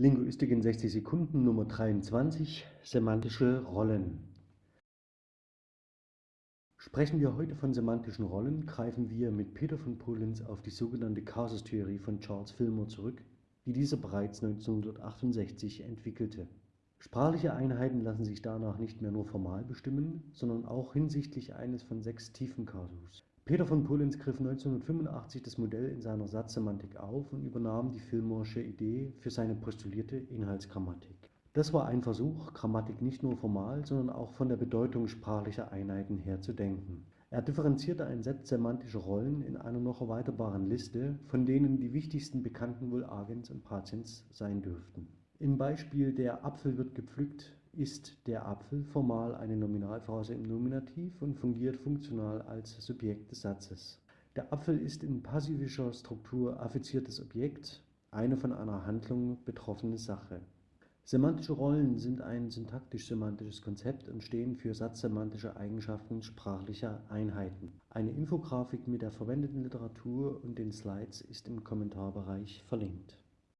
Linguistik in 60 Sekunden Nummer 23 Semantische Rollen Sprechen wir heute von semantischen Rollen, greifen wir mit Peter von Polenz auf die sogenannte Kasustheorie von Charles Fillmore zurück, die dieser bereits 1968 entwickelte. Sprachliche Einheiten lassen sich danach nicht mehr nur formal bestimmen, sondern auch hinsichtlich eines von sechs Tiefenkasus. Peter von Polenz griff 1985 das Modell in seiner Satzsemantik auf und übernahm die Fillmore'sche Idee für seine postulierte Inhaltsgrammatik. Das war ein Versuch, Grammatik nicht nur formal, sondern auch von der Bedeutung sprachlicher Einheiten her zu denken. Er differenzierte ein Set semantischer Rollen in einer noch erweiterbaren Liste, von denen die wichtigsten bekannten wohl Agens und Patiens sein dürften. Im Beispiel Der Apfel wird gepflückt ist der Apfel formal eine Nominalphrase im Nominativ und fungiert funktional als Subjekt des Satzes. Der Apfel ist in passivischer Struktur affiziertes Objekt, eine von einer Handlung betroffene Sache. Semantische Rollen sind ein syntaktisch-semantisches Konzept und stehen für satzsemantische Eigenschaften sprachlicher Einheiten. Eine Infografik mit der verwendeten Literatur und den Slides ist im Kommentarbereich verlinkt